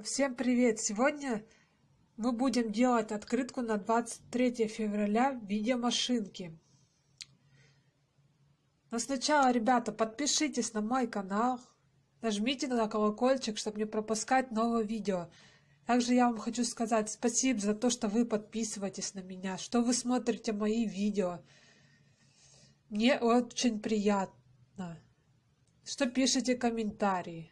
Всем привет! Сегодня мы будем делать открытку на 23 февраля в виде машинки. Но сначала, ребята, подпишитесь на мой канал, нажмите на колокольчик, чтобы не пропускать новые видео. Также я вам хочу сказать спасибо за то, что вы подписываетесь на меня, что вы смотрите мои видео. Мне очень приятно, что пишете комментарии.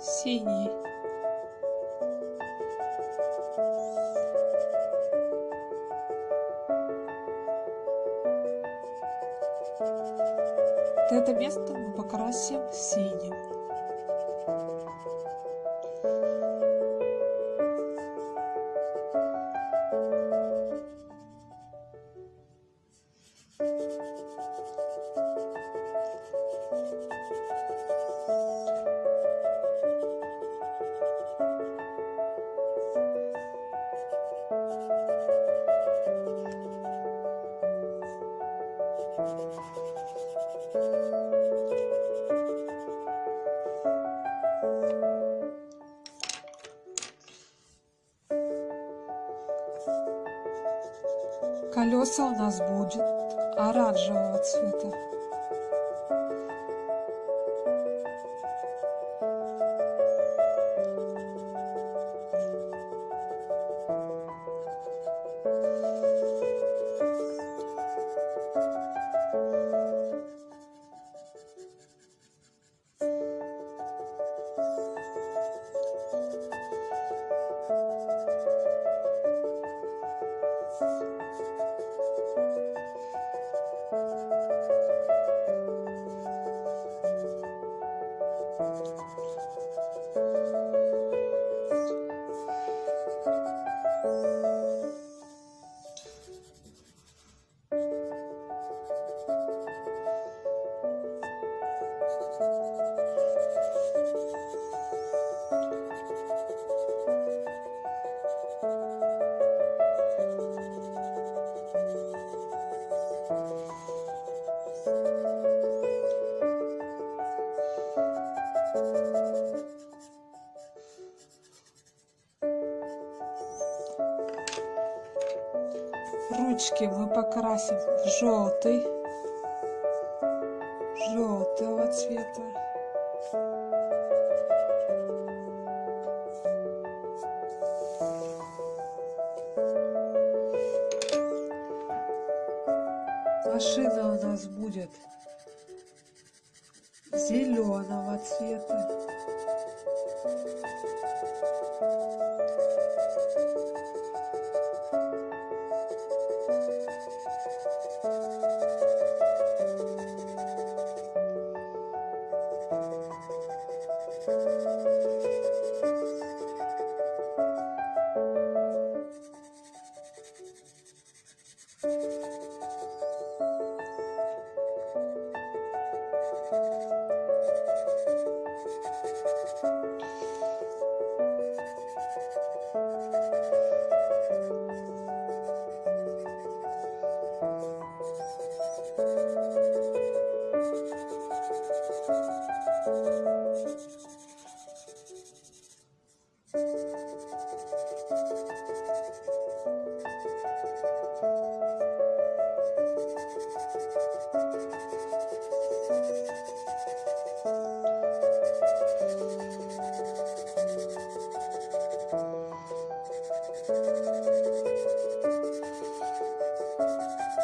Синий. Это место мы покрасим синим Колеса у нас будет оранжевого цвета. Ручки мы покрасим в желтый, желтого цвета. Машина у нас будет зеленого цвета. Thank you.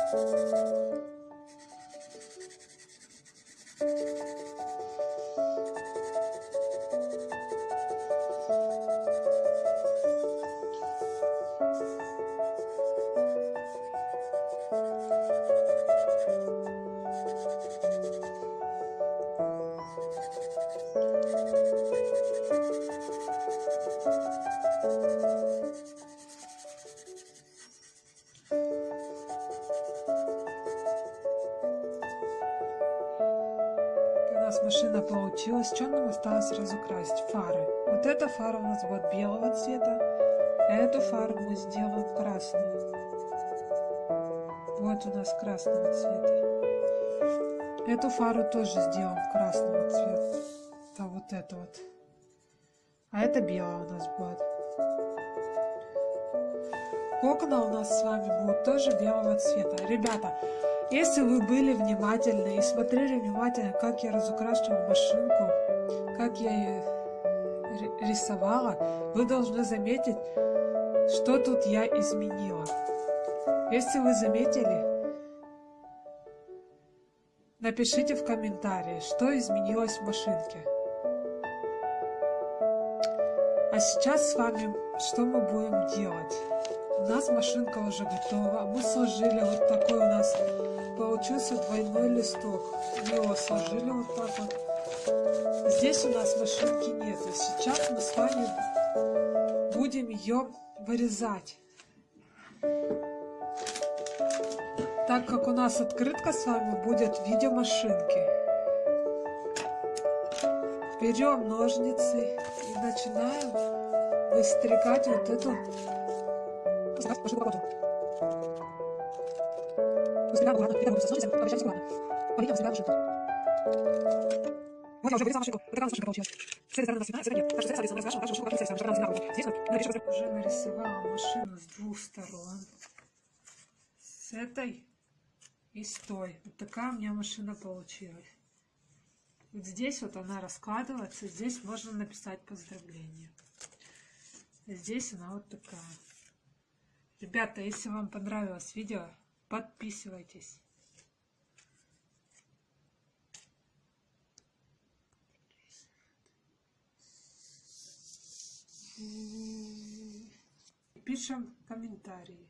У осталось разукрасить? Фары. Вот эта фара у нас будет белого цвета. Эту фару мы сделаем красную. Вот у нас красного цвета. Эту фару тоже сделаем красного цвета. Да, вот это вот. А это белая у нас будет. Окна у нас с вами будут тоже белого цвета. Ребята, если вы были внимательны и смотрели внимательно, как я разукрашивала машинку, как я рисовала, вы должны заметить, что тут я изменила. Если вы заметили, напишите в комментарии, что изменилось в машинке. А сейчас с вами что мы будем делать? У нас машинка уже готова. Мы сложили вот такой у нас получился двойной листок. Его сложили вот так вот. Здесь у нас машинки нет. И сейчас мы с вами будем ее вырезать. Так как у нас открытка с вами будет в виде машинки. Берем ножницы и начинаем выстригать вот эту. Выстригаю аккуратно, когда ножницами, обращайтесь аккуратно. По линиям выстригаю машинку. Вот я уже вырезала машинку. Вот такая у машинка получилась. С этой стороны у нас цветная, с этой нет. Так что с этой стороны раскрашиваем, раскрашиваем машинку, как стороны, чтобы она цветная. Здесь мы напишем... Уже нарисовала машину с двух сторон. С этой и с той. Вот такая у меня машина получилась. Вот здесь вот она раскладывается, здесь можно написать поздравление. Здесь она вот такая. Ребята, если вам понравилось видео, подписывайтесь. Пишем комментарии.